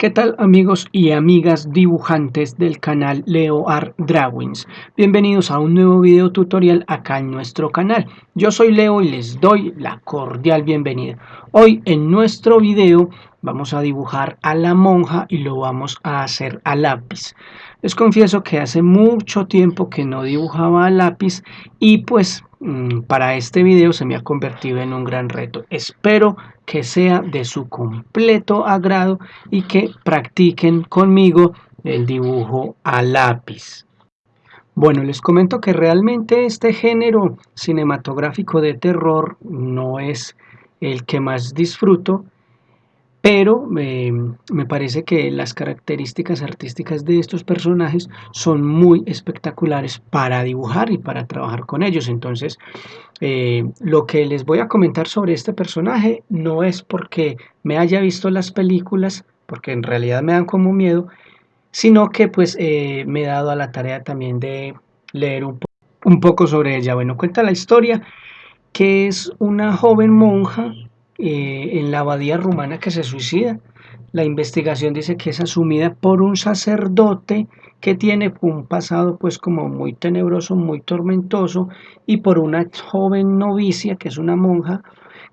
¿Qué tal amigos y amigas dibujantes del canal Leo Art Drawings? Bienvenidos a un nuevo video tutorial acá en nuestro canal. Yo soy Leo y les doy la cordial bienvenida. Hoy en nuestro video vamos a dibujar a la monja y lo vamos a hacer a lápiz. Les confieso que hace mucho tiempo que no dibujaba a lápiz y pues mm, para este video se me ha convertido en un gran reto. Espero que sea de su completo agrado y que practiquen conmigo el dibujo a lápiz. Bueno, les comento que realmente este género cinematográfico de terror no es el que más disfruto, pero eh, me parece que las características artísticas de estos personajes son muy espectaculares para dibujar y para trabajar con ellos. Entonces, eh, lo que les voy a comentar sobre este personaje no es porque me haya visto las películas, porque en realidad me dan como miedo, sino que pues eh, me he dado a la tarea también de leer un, un poco sobre ella. Bueno, cuenta la historia que es una joven monja eh, en la abadía rumana que se suicida. La investigación dice que es asumida por un sacerdote que tiene un pasado pues como muy tenebroso, muy tormentoso y por una joven novicia que es una monja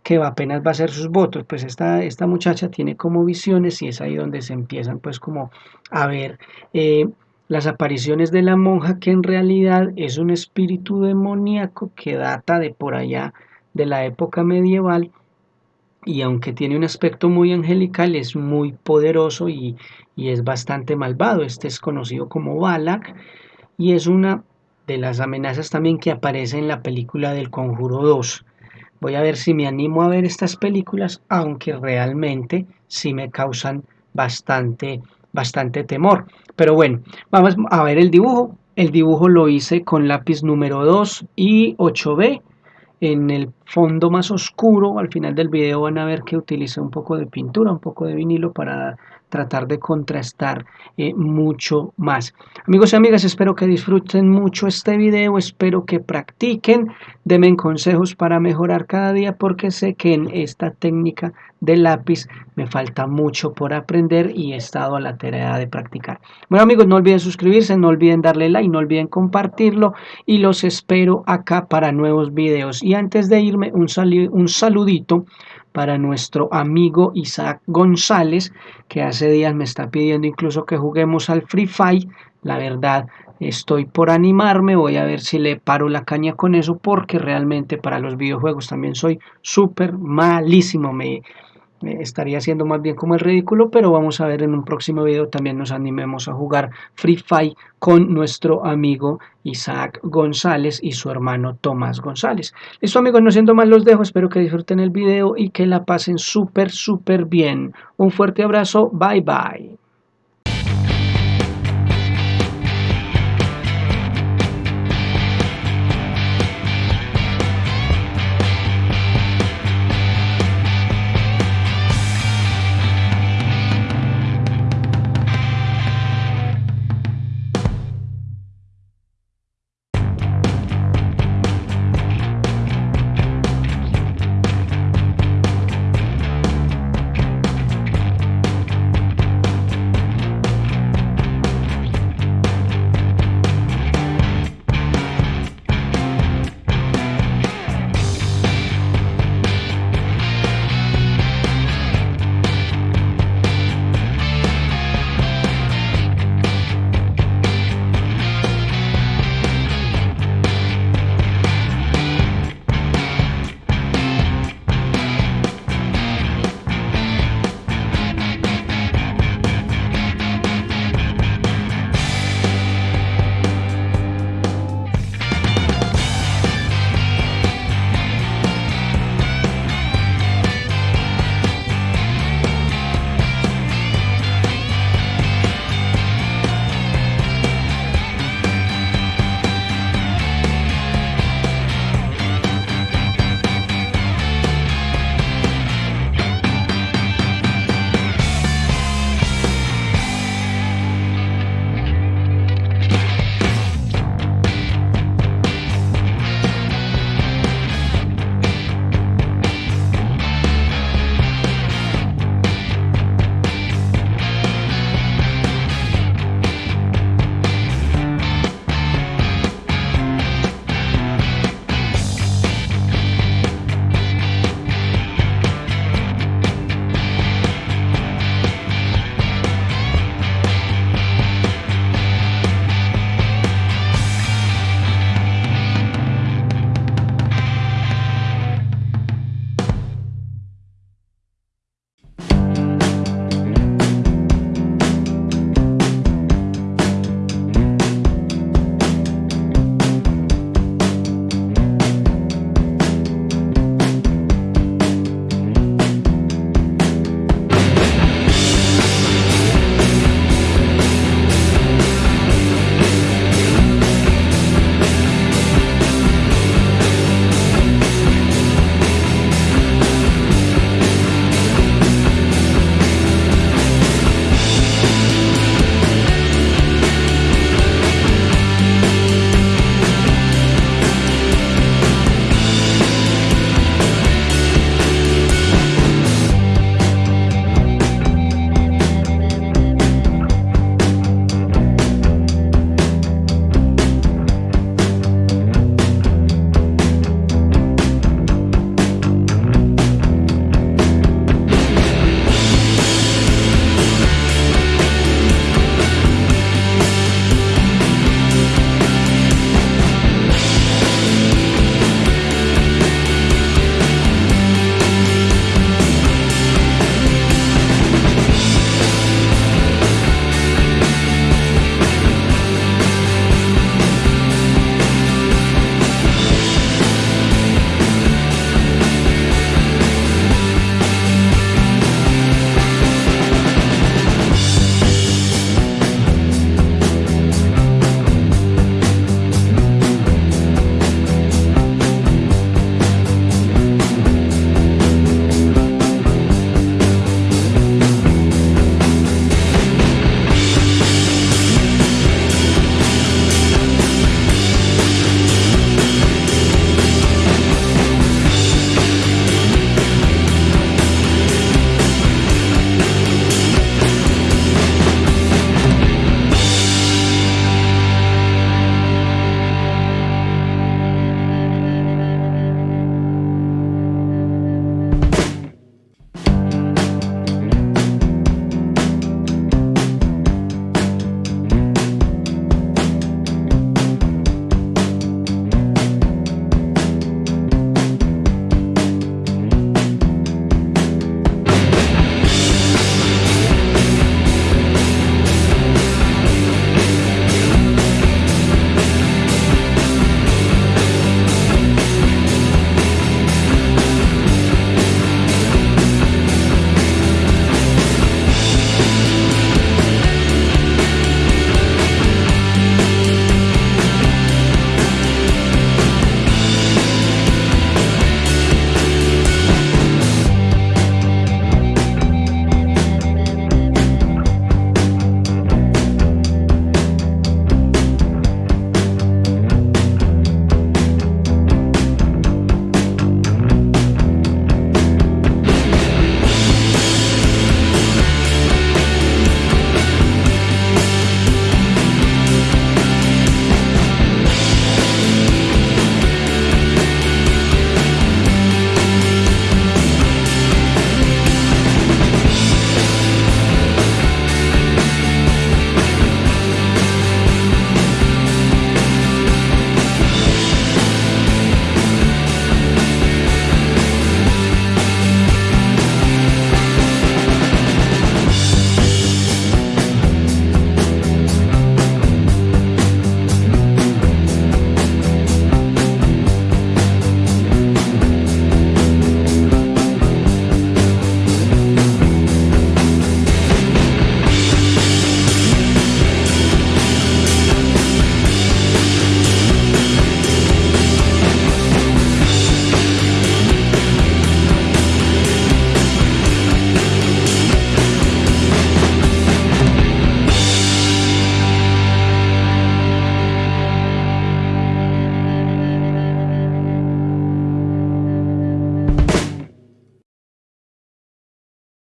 que apenas va a hacer sus votos. Pues esta, esta muchacha tiene como visiones y es ahí donde se empiezan pues como a ver eh, las apariciones de la monja que en realidad es un espíritu demoníaco que data de por allá de la época medieval y aunque tiene un aspecto muy angelical, es muy poderoso y, es bastante malvado. Este es conocido como Balak y es una de las amenazas también que aparece en la película del Conjuro 2. Voy a ver si me animo a ver estas películas, aunque realmente sí me causan bastante, bastante temor. Pero bueno, vamos a ver el dibujo. El dibujo lo hice con lápiz número 2 y 8B en el fondo más oscuro, al final del video van a ver que utilicé un poco de pintura, un poco de vinilo para tratar de contrastar eh, mucho más. Amigos y amigas, espero que disfruten mucho este video, espero que practiquen, denme consejos para mejorar cada día porque sé que en esta técnica de lápiz me falta mucho por aprender y he estado a la tarea de practicar. Bueno amigos, no olviden suscribirse, no olviden darle like, no olviden compartirlo y los espero acá para nuevos videos. Y antes de irme, un, un saludito para nuestro amigo Isaac González, que hace días me está pidiendo incluso que juguemos al Free Fire. La verdad, estoy por animarme, voy a ver si le paro la caña con eso, porque realmente para los videojuegos también soy súper malísimo. Me, estaría haciendo más bien como el ridículo, pero vamos a ver en un próximo video también nos animemos a jugar Free Fire con nuestro amigo Isaac González y su hermano Tomás González. Listo amigos, no siendo más los dejo, espero que disfruten el video y que la pasen súper súper bien. Un fuerte abrazo, bye bye.